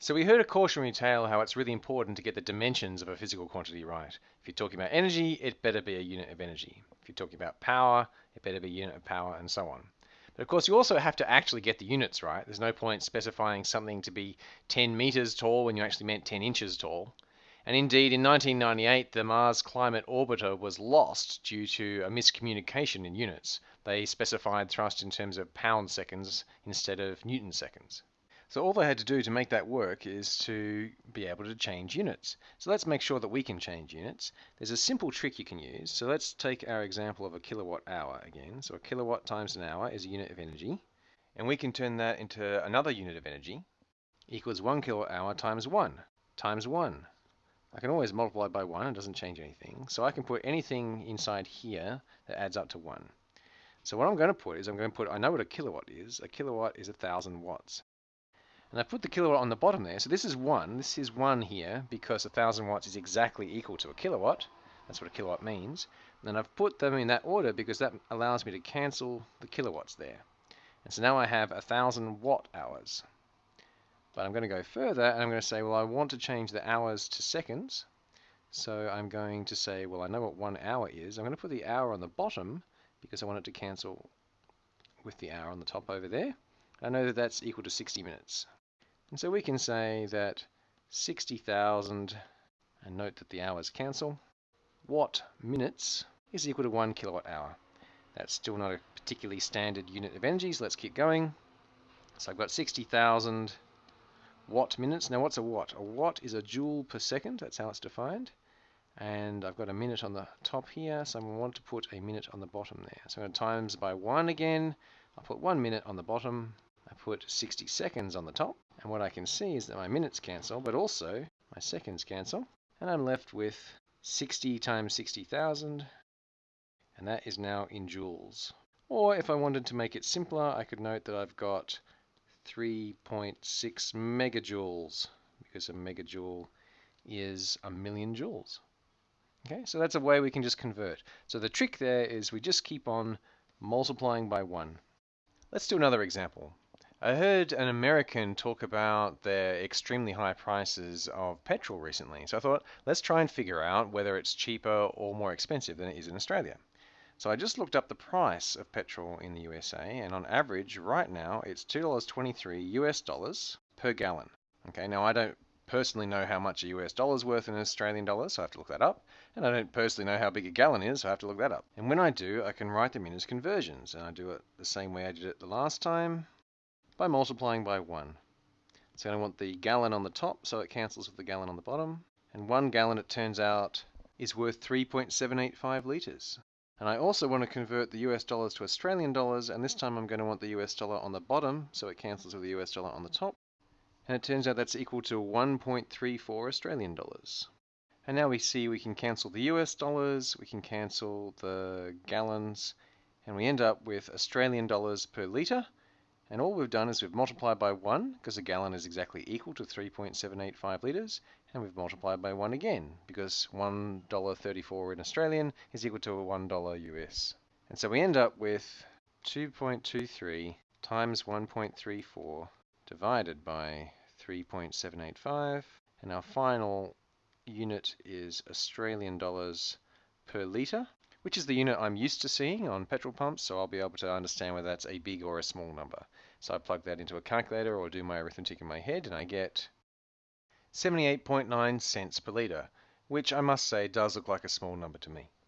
So we heard a cautionary tale how it's really important to get the dimensions of a physical quantity right. If you're talking about energy, it better be a unit of energy. If you're talking about power, it better be a unit of power, and so on. But of course, you also have to actually get the units right. There's no point specifying something to be 10 meters tall when you actually meant 10 inches tall. And indeed, in 1998, the Mars Climate Orbiter was lost due to a miscommunication in units. They specified thrust in terms of pound seconds instead of newton seconds. So all they had to do to make that work is to be able to change units. So let's make sure that we can change units. There's a simple trick you can use. So let's take our example of a kilowatt hour again. So a kilowatt times an hour is a unit of energy. And we can turn that into another unit of energy equals 1 kilowatt hour times 1 times 1. I can always multiply by 1, it doesn't change anything. So I can put anything inside here that adds up to 1. So what I'm going to put is I'm going to put, I know what a kilowatt is. A kilowatt is a 1,000 watts. And I put the kilowatt on the bottom there. So this is 1. This is 1 here because 1,000 watts is exactly equal to a kilowatt. That's what a kilowatt means. And I've put them in that order because that allows me to cancel the kilowatts there. And so now I have 1,000 watt hours. But I'm going to go further and I'm going to say, well, I want to change the hours to seconds. So I'm going to say, well, I know what one hour is. I'm going to put the hour on the bottom because I want it to cancel with the hour on the top over there. I know that that's equal to 60 minutes. And so we can say that 60,000, and note that the hours cancel, watt minutes is equal to 1 kilowatt hour. That's still not a particularly standard unit of energy, so let's keep going. So I've got 60,000 watt minutes. Now what's a watt? A watt is a joule per second, that's how it's defined. And I've got a minute on the top here, so I want to put a minute on the bottom there. So I'm going to times by 1 again. I'll put 1 minute on the bottom. I put 60 seconds on the top. And what I can see is that my minutes cancel, but also my seconds cancel. And I'm left with 60 times 60,000. And that is now in joules. Or if I wanted to make it simpler, I could note that I've got 3.6 megajoules, because a megajoule is a million joules. Okay, so that's a way we can just convert. So the trick there is we just keep on multiplying by 1. Let's do another example. I heard an American talk about their extremely high prices of petrol recently, so I thought let's try and figure out whether it's cheaper or more expensive than it is in Australia. So I just looked up the price of petrol in the USA, and on average, right now, it's $2.23 US dollars per gallon. Okay, now I don't personally know how much a US dollar is worth in Australian dollars, so I have to look that up. And I don't personally know how big a gallon is, so I have to look that up. And when I do, I can write them in as conversions, and I do it the same way I did it the last time by multiplying by 1. So I want the gallon on the top, so it cancels with the gallon on the bottom. And one gallon, it turns out, is worth 3.785 litres. And I also want to convert the US dollars to Australian dollars, and this time I'm going to want the US dollar on the bottom, so it cancels with the US dollar on the top. And it turns out that's equal to 1.34 Australian dollars. And now we see we can cancel the US dollars, we can cancel the gallons, and we end up with Australian dollars per litre, and all we've done is we've multiplied by 1, because a gallon is exactly equal to 3.785 litres, and we've multiplied by 1 again, because $1.34 in Australian is equal to $1 US. And so we end up with 2.23 times 1.34 divided by 3.785, and our final unit is Australian dollars per litre, which is the unit I'm used to seeing on petrol pumps, so I'll be able to understand whether that's a big or a small number. So I plug that into a calculator or do my arithmetic in my head and I get 78.9 cents per litre, which I must say does look like a small number to me.